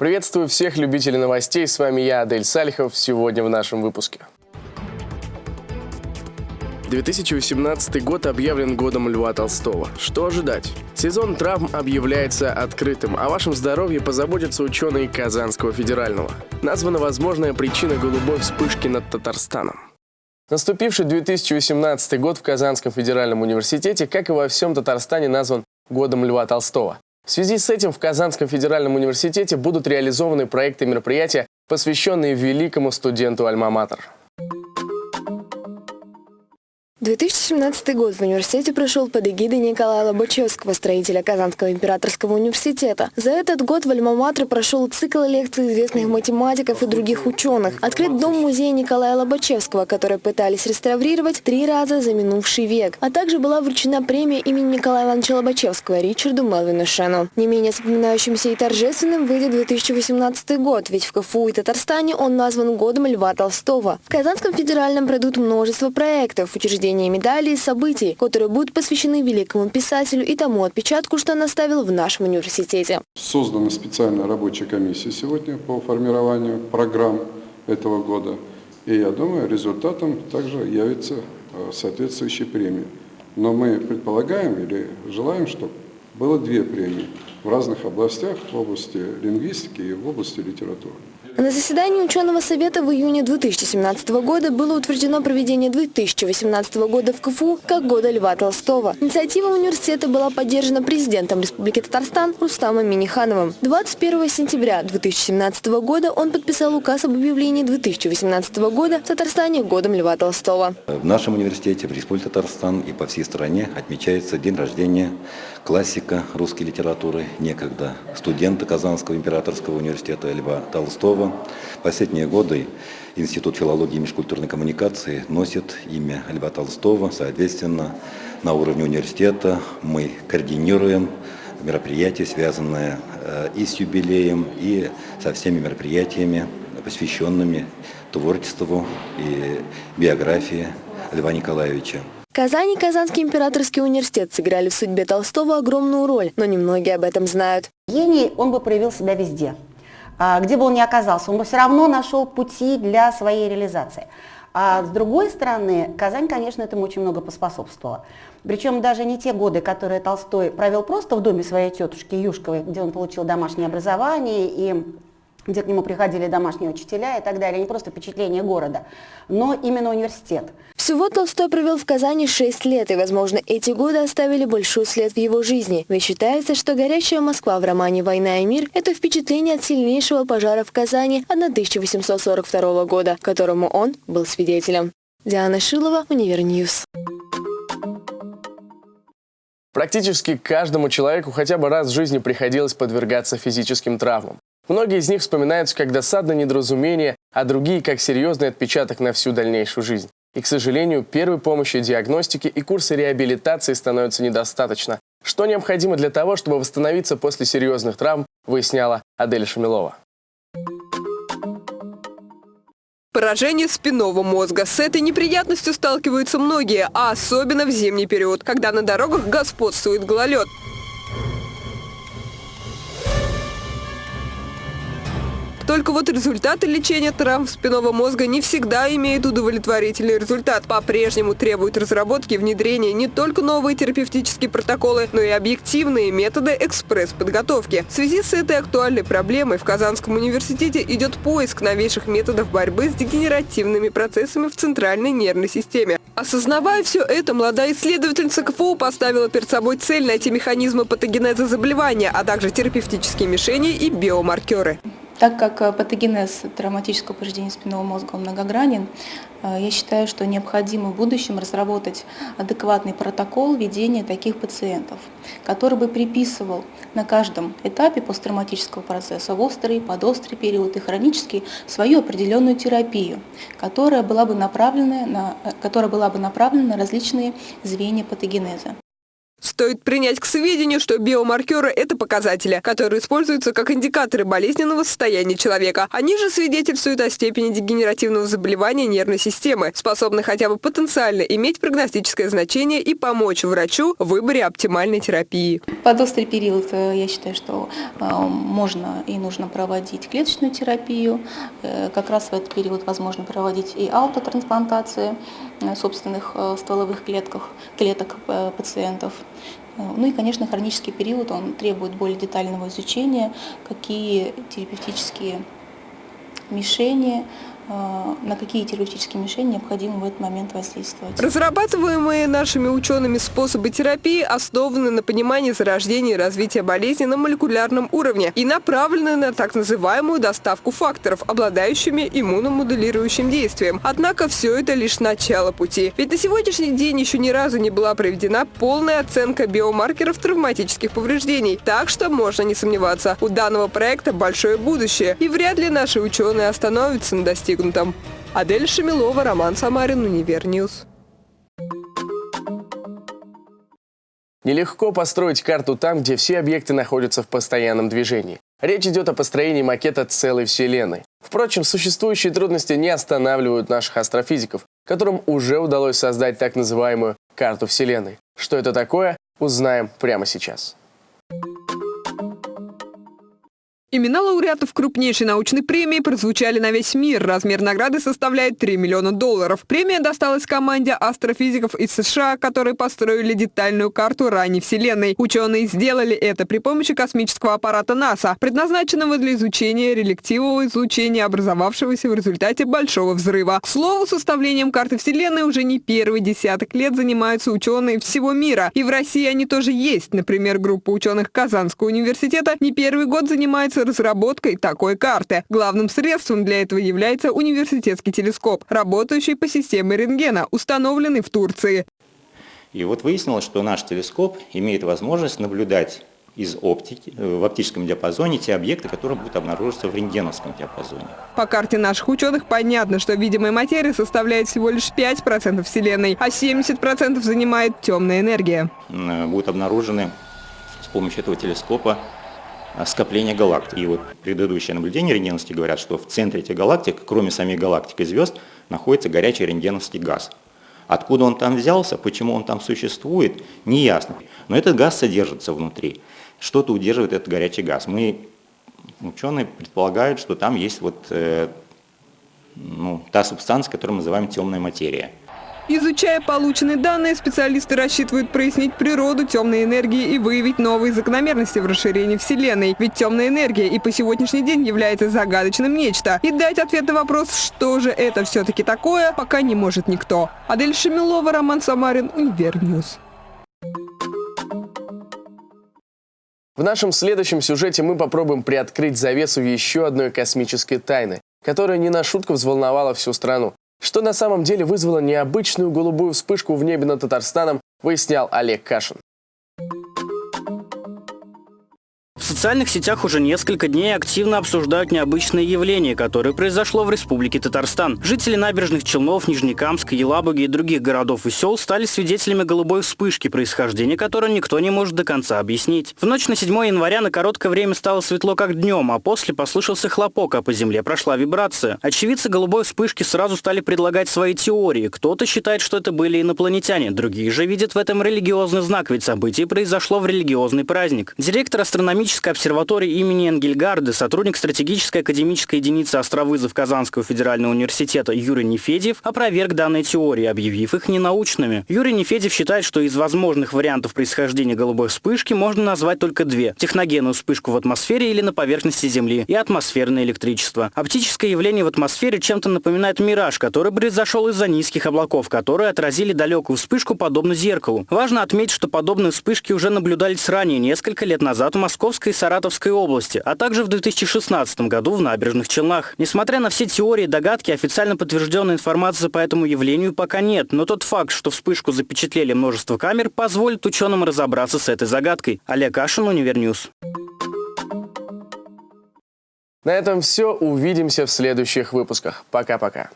Приветствую всех любителей новостей, с вами я, Адель Сальхов, сегодня в нашем выпуске. 2018 год объявлен годом Льва Толстого. Что ожидать? Сезон травм объявляется открытым. О вашем здоровье позаботятся ученые Казанского федерального. Названа возможная причина голубой вспышки над Татарстаном. Наступивший 2018 год в Казанском федеральном университете, как и во всем Татарстане, назван годом Льва Толстого. В связи с этим в Казанском федеральном университете будут реализованы проекты и мероприятия, посвященные великому студенту Альма-Матер. 2017 год в университете прошел под эгидой Николая Лобачевского, строителя Казанского императорского университета. За этот год в Альма-Матре прошел цикл лекций известных математиков и других ученых. Открыт дом-музей Николая Лобачевского, который пытались реставрировать три раза за минувший век. А также была вручена премия имени Николая Ивановича Лобачевского Ричарду Мелвину Шену. Не менее запоминающимся и торжественным выйдет 2018 год, ведь в КФУ и Татарстане он назван годом Льва Толстого. В Казанском федеральном пройдут множество проектов, учреждений вручения медалей и событий, которые будут посвящены великому писателю и тому отпечатку, что он оставил в нашем университете. Создана специальная рабочая комиссия сегодня по формированию программ этого года. И я думаю, результатом также явится э, соответствующая премия. Но мы предполагаем или желаем, чтобы было две премии в разных областях, в области лингвистики и в области литературы. На заседании ученого совета в июне 2017 года было утверждено проведение 2018 года в КФУ как года Льва Толстого. Инициатива университета была поддержана президентом Республики Татарстан Рустамом Минихановым. 21 сентября 2017 года он подписал указ об объявлении 2018 года в Татарстане годом Льва Толстого. В нашем университете, в Республике Татарстан и по всей стране отмечается день рождения классика русской литературы, некогда студента Казанского императорского университета Льва Толстого. Последние годы Институт филологии и межкультурной коммуникации носит имя Льва Толстого. Соответственно, на уровне университета мы координируем мероприятия, связанные э, и с юбилеем, и со всеми мероприятиями, посвященными творчеству и биографии Льва Николаевича. Казань и Казанский императорский университет сыграли в судьбе Толстого огромную роль, но немногие об этом знают. Гений, он бы проявил себя везде. А, где бы он ни оказался, он бы все равно нашел пути для своей реализации. А с другой стороны, Казань, конечно, этому очень много поспособствовала. Причем даже не те годы, которые Толстой провел просто в доме своей тетушки Юшковой, где он получил домашнее образование и где к нему приходили домашние учителя и так далее, не просто впечатление города, но именно университет. Всего Толстой провел в Казани 6 лет, и, возможно, эти годы оставили большой след в его жизни. Ведь считается, что «Горящая Москва» в романе «Война и мир» — это впечатление от сильнейшего пожара в Казани 1842 года, которому он был свидетелем. Диана Шилова, Универньюз. Практически каждому человеку хотя бы раз в жизни приходилось подвергаться физическим травмам. Многие из них вспоминаются как досадное недоразумение, а другие как серьезный отпечаток на всю дальнейшую жизнь. И, к сожалению, первой помощи, диагностики и курсы реабилитации становятся недостаточно. Что необходимо для того, чтобы восстановиться после серьезных травм, выясняла Адель Шамилова. Поражение спинного мозга. С этой неприятностью сталкиваются многие, а особенно в зимний период, когда на дорогах господствует гололед. Только вот результаты лечения травм спинного мозга не всегда имеют удовлетворительный результат. По-прежнему требуют разработки и внедрения не только новые терапевтические протоколы, но и объективные методы экспресс-подготовки. В связи с этой актуальной проблемой в Казанском университете идет поиск новейших методов борьбы с дегенеративными процессами в центральной нервной системе. Осознавая все это, молодая исследовательница КФУ поставила перед собой цель найти механизмы патогенеза заболевания, а также терапевтические мишени и биомаркеры. Так как э, патогенез травматического повреждения спинного мозга многогранен, э, я считаю, что необходимо в будущем разработать адекватный протокол ведения таких пациентов, который бы приписывал на каждом этапе посттравматического процесса, в острый, подострый период и хронический, свою определенную терапию, которая была бы направлена на, э, которая была бы направлена на различные звенья патогенеза. Стоит принять к сведению, что биомаркеры – это показатели, которые используются как индикаторы болезненного состояния человека. Они же свидетельствуют о степени дегенеративного заболевания нервной системы, способны хотя бы потенциально иметь прогностическое значение и помочь врачу в выборе оптимальной терапии. Под острый период э, я считаю, что э, можно и нужно проводить клеточную терапию. Э, как раз в этот период возможно проводить и аутотрансплантации собственных стволовых клетках, клеток пациентов. Ну и, конечно, хронический период, он требует более детального изучения, какие терапевтические мишени Э, на какие терапевтические мишени необходимо в этот момент воздействовать. Разрабатываемые нашими учеными способы терапии основаны на понимании зарождения и развития болезни на молекулярном уровне и направлены на так называемую доставку факторов, обладающими иммуномодулирующим действием. Однако все это лишь начало пути. Ведь на сегодняшний день еще ни разу не была проведена полная оценка биомаркеров травматических повреждений. Так что можно не сомневаться, у данного проекта большое будущее. И вряд ли наши ученые остановятся на достигнутом достигнутом. Адель Шамилова, Роман Самарин, Универньюз. Нелегко построить карту там, где все объекты находятся в постоянном движении. Речь идет о построении макета целой Вселенной. Впрочем, существующие трудности не останавливают наших астрофизиков, которым уже удалось создать так называемую карту Вселенной. Что это такое, узнаем прямо сейчас. Имена лауреатов крупнейшей научной премии прозвучали на весь мир. Размер награды составляет 3 миллиона долларов. Премия досталась команде астрофизиков из США, которые построили детальную карту ранней Вселенной. Ученые сделали это при помощи космического аппарата НАСА, предназначенного для изучения релективного излучения, образовавшегося в результате Большого взрыва. К слову, составлением карты Вселенной уже не первый десяток лет занимаются ученые всего мира. И в России они тоже есть. Например, группа ученых Казанского университета не первый год занимается разработкой такой карты. Главным средством для этого является университетский телескоп, работающий по системе рентгена, установленный в Турции. И вот выяснилось, что наш телескоп имеет возможность наблюдать из оптики, э, в оптическом диапазоне те объекты, которые будут обнаруживаться в рентгеновском диапазоне. По карте наших ученых понятно, что видимая материя составляет всего лишь 5% Вселенной, а 70% занимает темная энергия. Э, будут обнаружены с помощью этого телескопа скопления галактик. И вот предыдущие наблюдения рентгеновские говорят, что в центре этих галактик, кроме самих галактик и звезд, находится горячий рентгеновский газ. Откуда он там взялся, почему он там существует, не ясно. Но этот газ содержится внутри. Что-то удерживает этот горячий газ. Мы, ученые, предполагают, что там есть вот э, ну, та субстанция, которую мы называем темная материя. Изучая полученные данные, специалисты рассчитывают прояснить природу темной энергии и выявить новые закономерности в расширении Вселенной. Ведь темная энергия и по сегодняшний день является загадочным нечто. И дать ответ на вопрос, что же это все-таки такое, пока не может никто. Адель Шамилова, Роман Самарин, Универньюз. В нашем следующем сюжете мы попробуем приоткрыть завесу еще одной космической тайны, которая не на шутку взволновала всю страну. Что на самом деле вызвало необычную голубую вспышку в небе над Татарстаном, выяснял Олег Кашин. Социальных сетях уже несколько дней активно обсуждают необычное явление, которое произошло в Республике Татарстан. Жители набережных Челнов, Нижнекамска, Елабуги и других городов и сел стали свидетелями голубой вспышки, происхождения которой никто не может до конца объяснить. В ночь на 7 января на короткое время стало светло как днем, а после послышался хлопок, а по земле прошла вибрация. Очевидцы голубой вспышки сразу стали предлагать свои теории. Кто-то считает, что это были инопланетяне, другие же видят в этом религиозный знак, ведь событие произошло в религиозный праздник. Директор астрономического Космической обсерватории имени Энгельгарды, сотрудник стратегической академической единицы астровызов Казанского федерального университета Юрий Нефедьев опроверг данные теории, объявив их ненаучными. Юрий Нефедьев считает, что из возможных вариантов происхождения голубой вспышки можно назвать только две – техногенную вспышку в атмосфере или на поверхности Земли и атмосферное электричество. Оптическое явление в атмосфере чем-то напоминает мираж, который произошел из-за низких облаков, которые отразили далекую вспышку подобно зеркалу. Важно отметить, что подобные вспышки уже наблюдались ранее, несколько лет назад в Московской Саратовской области, а также в 2016 году в Набережных Челнах. Несмотря на все теории и догадки, официально подтвержденной информации по этому явлению пока нет, но тот факт, что вспышку запечатлели множество камер, позволит ученым разобраться с этой загадкой. Олег Ашин, Универньюз. На этом все. Увидимся в следующих выпусках. Пока-пока.